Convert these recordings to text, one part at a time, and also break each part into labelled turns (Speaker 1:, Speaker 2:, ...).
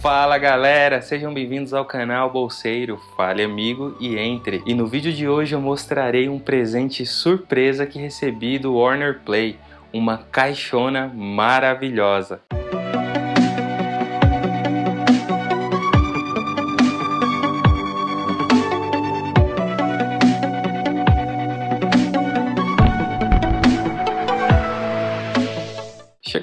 Speaker 1: Fala galera, sejam bem-vindos ao canal Bolseiro, fale amigo e entre. E no vídeo de hoje eu mostrarei um presente surpresa que recebi do Warner Play, uma caixona maravilhosa.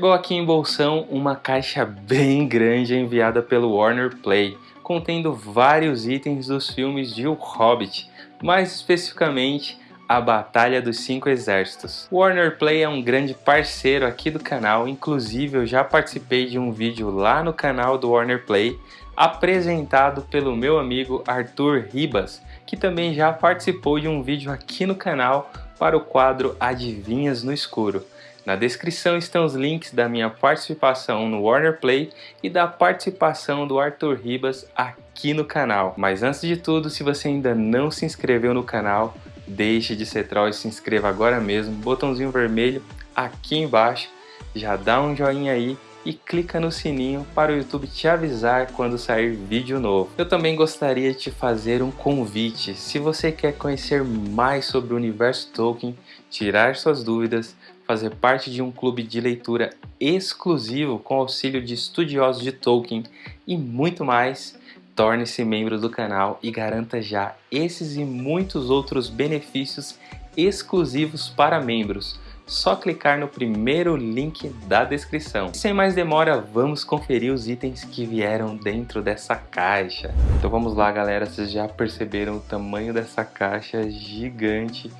Speaker 1: Chegou aqui em Bolsão uma caixa bem grande enviada pelo Warner Play, contendo vários itens dos filmes de O Hobbit, mais especificamente a Batalha dos Cinco Exércitos. Warner Play é um grande parceiro aqui do canal, inclusive eu já participei de um vídeo lá no canal do Warner Play, apresentado pelo meu amigo Arthur Ribas, que também já participou de um vídeo aqui no canal para o quadro Adivinhas no Escuro. Na descrição estão os links da minha participação no Warner Play e da participação do Arthur Ribas aqui no canal. Mas antes de tudo, se você ainda não se inscreveu no canal, deixe de ser troll e se inscreva agora mesmo, botãozinho vermelho aqui embaixo, já dá um joinha aí e clica no sininho para o YouTube te avisar quando sair vídeo novo. Eu também gostaria de te fazer um convite. Se você quer conhecer mais sobre o universo Tolkien, tirar suas dúvidas, fazer parte de um clube de leitura exclusivo com auxílio de estudiosos de Tolkien e muito mais, torne-se membro do canal e garanta já esses e muitos outros benefícios exclusivos para membros. Só clicar no primeiro link da descrição. Sem mais demora, vamos conferir os itens que vieram dentro dessa caixa. Então vamos lá galera, vocês já perceberam o tamanho dessa caixa gigante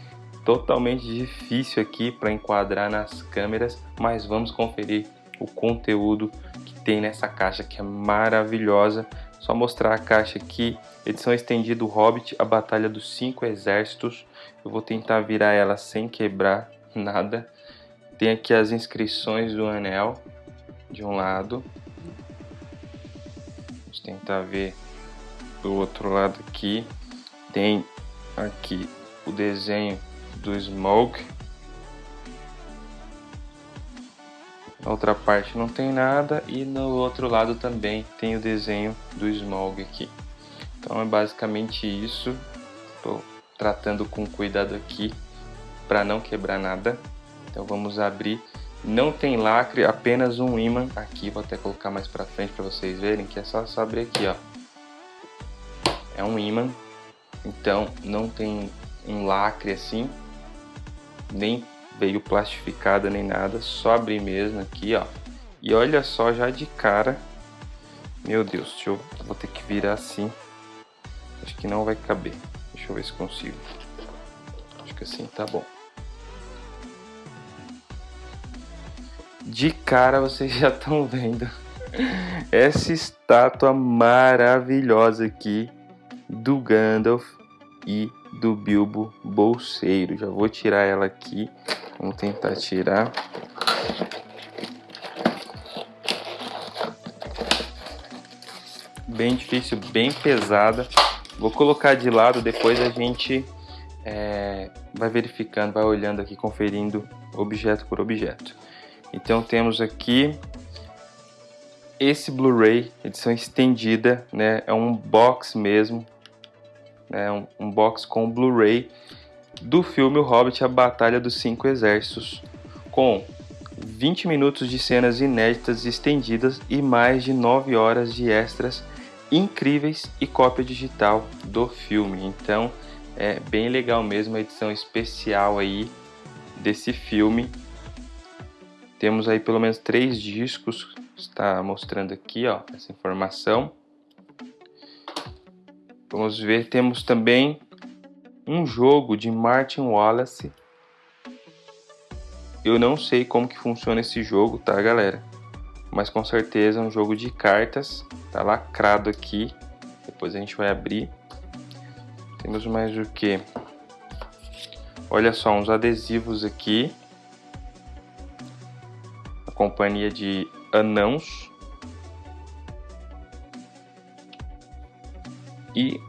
Speaker 1: totalmente difícil aqui para enquadrar nas câmeras, mas vamos conferir o conteúdo que tem nessa caixa que é maravilhosa. Só mostrar a caixa aqui, edição estendida do Hobbit, a Batalha dos Cinco Exércitos. Eu vou tentar virar ela sem quebrar nada. Tem aqui as inscrições do anel, de um lado. Vamos tentar ver do outro lado aqui. Tem aqui o desenho do Smoke. Na outra parte não tem nada e no outro lado também tem o desenho do Smoke aqui. Então é basicamente isso. Estou tratando com cuidado aqui para não quebrar nada. Então vamos abrir. Não tem lacre, apenas um imã aqui. Vou até colocar mais para frente para vocês verem que é só, só abrir aqui, ó. É um imã, então não tem um lacre assim nem veio plastificada nem nada, só abrir mesmo aqui, ó. E olha só já de cara, meu Deus, deixa eu, vou ter que virar assim, acho que não vai caber, deixa eu ver se consigo, acho que assim tá bom. De cara vocês já estão vendo essa estátua maravilhosa aqui do Gandalf e do Bilbo Bolseiro. Já vou tirar ela aqui. Vamos tentar tirar. Bem difícil, bem pesada. Vou colocar de lado, depois a gente é, vai verificando, vai olhando aqui, conferindo objeto por objeto. Então temos aqui esse Blu-ray, edição estendida, né? É um box mesmo, né, um, um box com Blu-ray do filme O Hobbit A Batalha dos Cinco Exércitos, com 20 minutos de cenas inéditas estendidas e mais de 9 horas de extras incríveis e cópia digital do filme. Então é bem legal mesmo a edição especial aí desse filme. Temos aí pelo menos três discos, está mostrando aqui ó, essa informação. Vamos ver, temos também um jogo de Martin Wallace. Eu não sei como que funciona esse jogo, tá galera? Mas com certeza é um jogo de cartas, tá lacrado aqui. Depois a gente vai abrir. Temos mais o que? Olha só, uns adesivos aqui. A companhia de anãos. E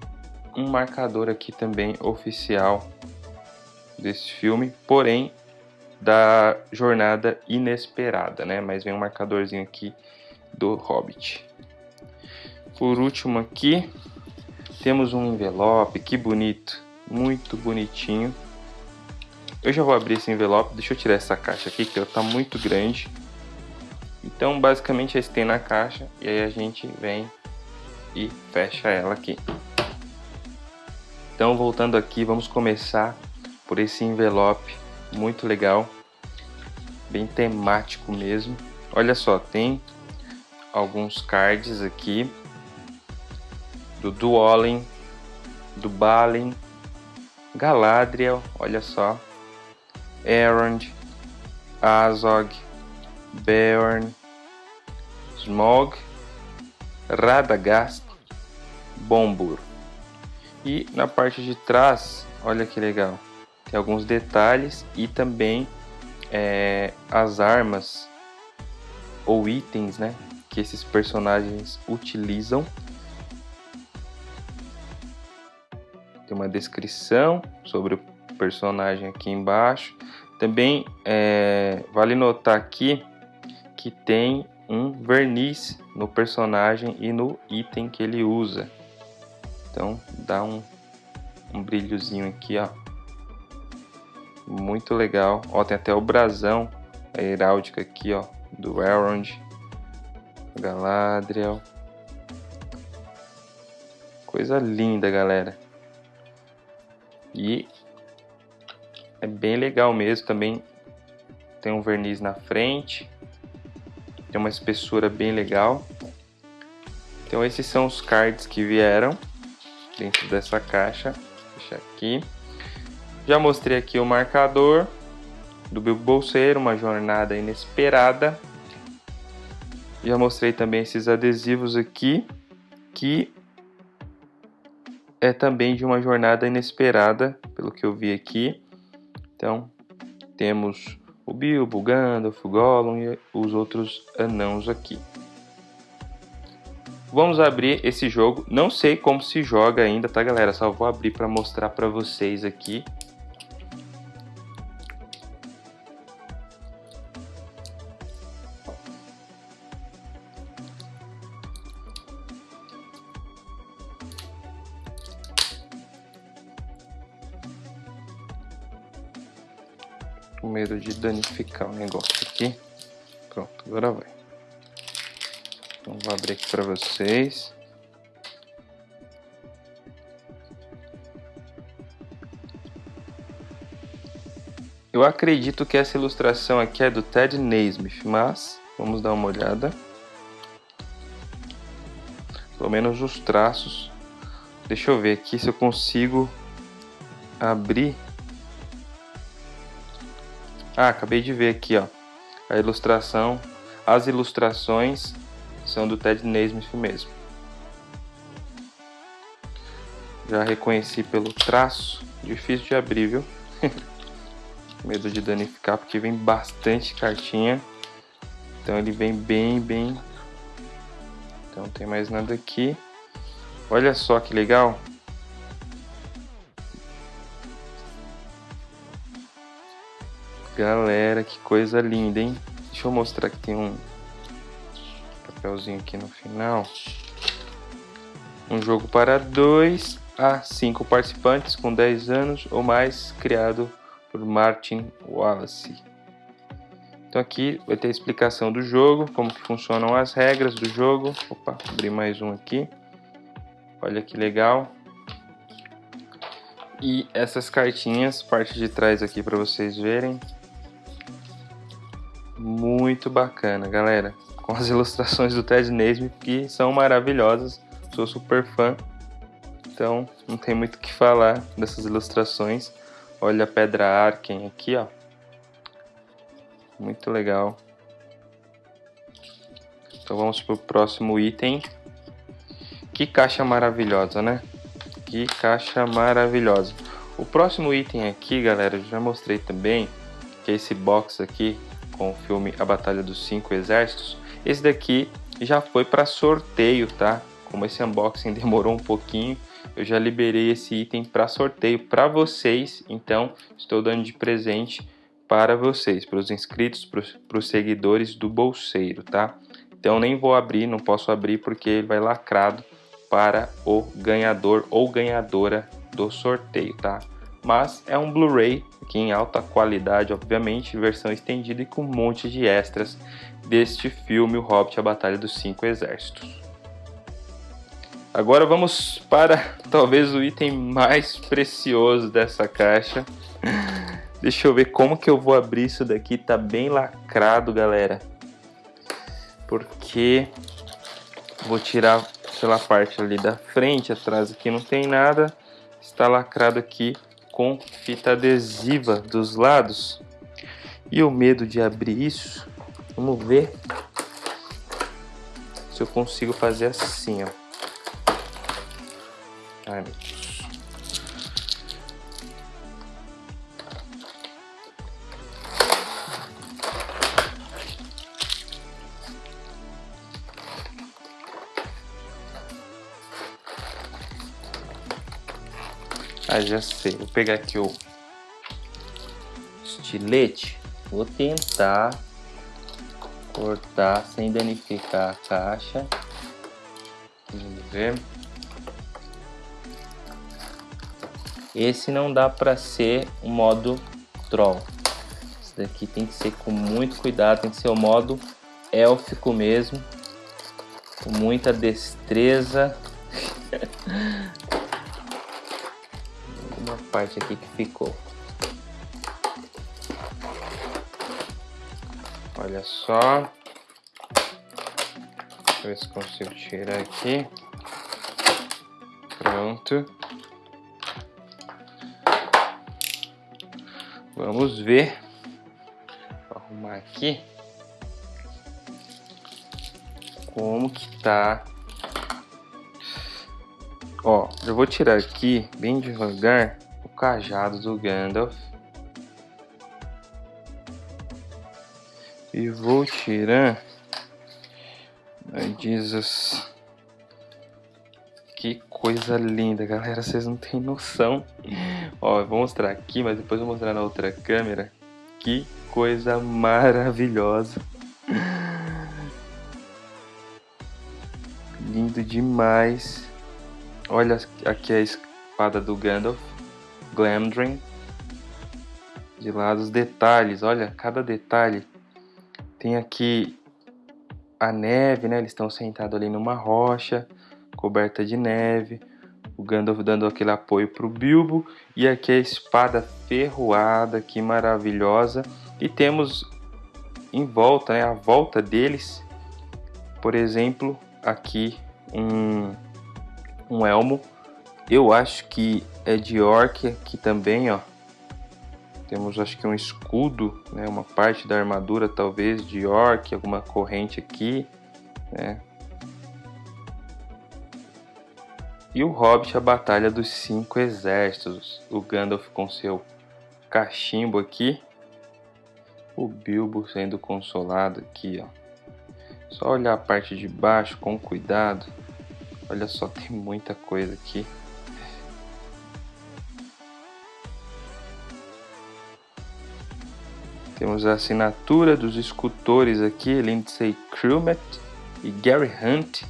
Speaker 1: um marcador aqui também oficial desse filme, porém da jornada inesperada, né? Mas vem um marcadorzinho aqui do Hobbit. Por último aqui, temos um envelope, que bonito, muito bonitinho. Eu já vou abrir esse envelope, deixa eu tirar essa caixa aqui, que ela tá muito grande. Então, basicamente, esse tem na caixa, e aí a gente vem e fecha ela aqui. Então, voltando aqui, vamos começar por esse envelope, muito legal, bem temático mesmo. Olha só, tem alguns cards aqui, do Duolin, do Balin, Galadriel, olha só, Erond, Azog, Beorn, Smog, Radagast, Bombur. E na parte de trás, olha que legal, tem alguns detalhes e também é, as armas ou itens né, que esses personagens utilizam tem uma descrição sobre o personagem aqui embaixo. Também é, vale notar aqui que tem um verniz no personagem e no item que ele usa. Então dá um, um brilhozinho aqui, ó. Muito legal. Ó, tem até o brasão, a heráldica aqui, ó, do Elrond, Galadriel. Coisa linda, galera. E é bem legal mesmo também. Tem um verniz na frente. Tem uma espessura bem legal. Então esses são os cards que vieram dentro dessa caixa. Deixa aqui. Já mostrei aqui o marcador do Bilbo Bolseiro, uma jornada inesperada. Já mostrei também esses adesivos aqui, que é também de uma jornada inesperada, pelo que eu vi aqui. Então, temos o Bilbo, o Gandalf, o Gollum e os outros anãos aqui. Vamos abrir esse jogo. Não sei como se joga ainda, tá, galera? Só vou abrir para mostrar para vocês aqui. com medo de danificar o negócio aqui. Pronto, agora vai. Vou abrir aqui para vocês. Eu acredito que essa ilustração aqui é do Ted Naismith, mas vamos dar uma olhada. Pelo menos os traços. Deixa eu ver aqui se eu consigo abrir ah, acabei de ver aqui, ó. A ilustração, as ilustrações são do Ted Naismith mesmo. Já reconheci pelo traço, difícil de abrir, viu? Medo de danificar porque vem bastante cartinha. Então ele vem bem, bem. Então não tem mais nada aqui. Olha só que legal. Galera, que coisa linda, hein? Deixa eu mostrar que tem um papelzinho aqui no final. Um jogo para 2 a 5 participantes com 10 anos ou mais, criado por Martin Wallace. Então aqui vai ter a explicação do jogo, como que funcionam as regras do jogo. Opa, abri mais um aqui. Olha que legal. E essas cartinhas, parte de trás aqui para vocês verem muito bacana, galera. Com as ilustrações do Ted Naismith, que são maravilhosas. Sou super fã. Então, não tem muito o que falar dessas ilustrações. Olha a Pedra Arken aqui, ó. Muito legal. Então vamos para o próximo item. Que caixa maravilhosa, né? Que caixa maravilhosa. O próximo item aqui, galera, eu já mostrei também, que é esse box aqui, com o filme A Batalha dos Cinco Exércitos. Esse daqui já foi para sorteio, tá? Como esse unboxing demorou um pouquinho, eu já liberei esse item para sorteio para vocês. Então, estou dando de presente para vocês, para os inscritos, para os seguidores do Bolseiro, tá? Então nem vou abrir, não posso abrir porque ele vai lacrado para o ganhador ou ganhadora do sorteio, tá? Mas é um Blu-ray aqui em alta qualidade, obviamente, versão estendida e com um monte de extras deste filme, O Hobbit, A Batalha dos Cinco Exércitos. Agora vamos para talvez o item mais precioso dessa caixa. Deixa eu ver como que eu vou abrir isso daqui, tá bem lacrado, galera. Porque vou tirar pela parte ali da frente, atrás aqui não tem nada. Está lacrado aqui com fita adesiva dos lados. E o medo de abrir isso, vamos ver se eu consigo fazer assim, ó. Ai, meu Deus. Ah, já sei. Vou pegar aqui o estilete. Vou tentar cortar sem danificar a caixa. Vamos ver. Esse não dá para ser o modo troll. Esse daqui tem que ser com muito cuidado, tem que ser o modo élfico mesmo. Com muita destreza. parte aqui que ficou. Olha só. Deixa eu ver se consigo tirar aqui. Pronto. Vamos ver. Vou arrumar aqui. Como que tá. Ó, eu vou tirar aqui bem devagar cajado do Gandalf. E vou tirar. Ai, Jesus. Que coisa linda, galera. Vocês não têm noção. Ó, eu vou mostrar aqui, mas depois vou mostrar na outra câmera. Que coisa maravilhosa. Lindo demais. Olha aqui a espada do Gandalf. Glamdring. De lá os detalhes, olha, cada detalhe. Tem aqui a neve, né? Eles estão sentados ali numa rocha, coberta de neve. O Gandalf dando aquele apoio para o Bilbo. E aqui a espada ferroada, que maravilhosa. E temos em volta, né? A volta deles, por exemplo, aqui um, um elmo. Eu acho que é de orc aqui também, ó. Temos acho que um escudo, né, uma parte da armadura talvez de orc, alguma corrente aqui, né. E o Hobbit, a Batalha dos Cinco Exércitos. O Gandalf com seu cachimbo aqui. O Bilbo sendo consolado aqui, ó. Só olhar a parte de baixo com cuidado. Olha só, tem muita coisa aqui. Temos a assinatura dos escultores aqui, Lindsay Crumet e Gary Hunt.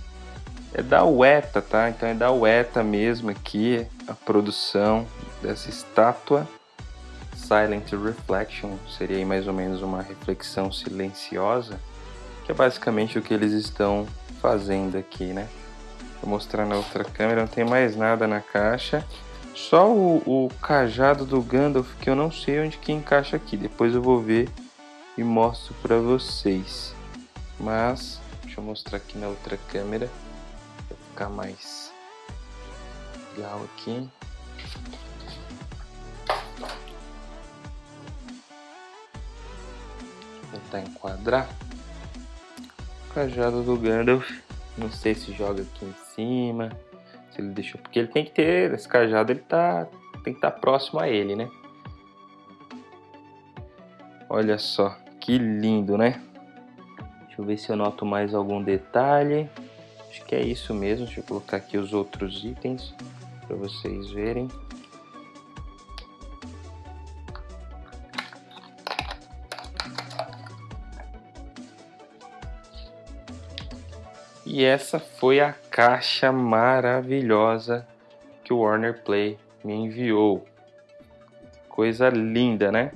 Speaker 1: É da UETA, tá? Então é da UETA mesmo aqui a produção dessa estátua. Silent Reflection seria mais ou menos uma reflexão silenciosa, que é basicamente o que eles estão fazendo aqui, né? Vou mostrar na outra câmera, não tem mais nada na caixa. Só o, o cajado do Gandalf que eu não sei onde que encaixa aqui. Depois eu vou ver e mostro para vocês. Mas deixa eu mostrar aqui na outra câmera para ficar mais legal aqui. Vou tentar enquadrar. O cajado do Gandalf. Não sei se joga aqui em cima se ele deixou. Porque ele tem que ter, esse cajado ele tá, tem que estar tá próximo a ele, né? Olha só, que lindo, né? Deixa eu ver se eu noto mais algum detalhe. Acho que é isso mesmo. Deixa eu colocar aqui os outros itens para vocês verem. E essa foi a caixa maravilhosa que o Warner Play me enviou. Coisa linda, né?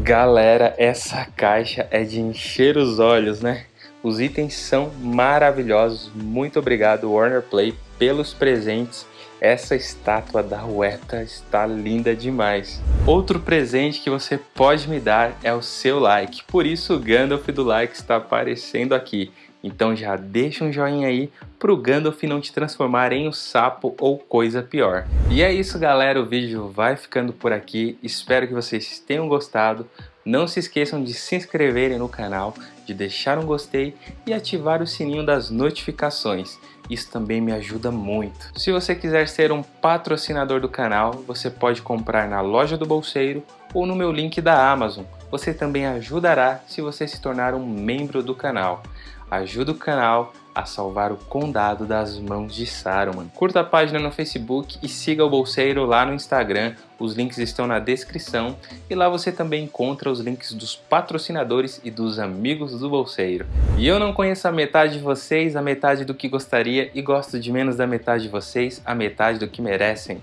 Speaker 1: Galera, essa caixa é de encher os olhos, né? Os itens são maravilhosos. Muito obrigado, Warner Play, pelos presentes. Essa estátua da Ueta está linda demais. Outro presente que você pode me dar é o seu like. Por isso o Gandalf do like está aparecendo aqui. Então já deixa um joinha aí pro Gandalf não te transformar em um sapo ou coisa pior. E é isso galera, o vídeo vai ficando por aqui. Espero que vocês tenham gostado. Não se esqueçam de se inscreverem no canal, de deixar um gostei e ativar o sininho das notificações. Isso também me ajuda muito. Se você quiser ser um patrocinador do canal, você pode comprar na loja do Bolseiro ou no meu link da Amazon. Você também ajudará se você se tornar um membro do canal ajuda o canal a salvar o condado das mãos de Saruman. Curta a página no Facebook e siga o Bolseiro lá no Instagram, os links estão na descrição e lá você também encontra os links dos patrocinadores e dos amigos do Bolseiro. E eu não conheço a metade de vocês, a metade do que gostaria e gosto de menos da metade de vocês, a metade do que merecem.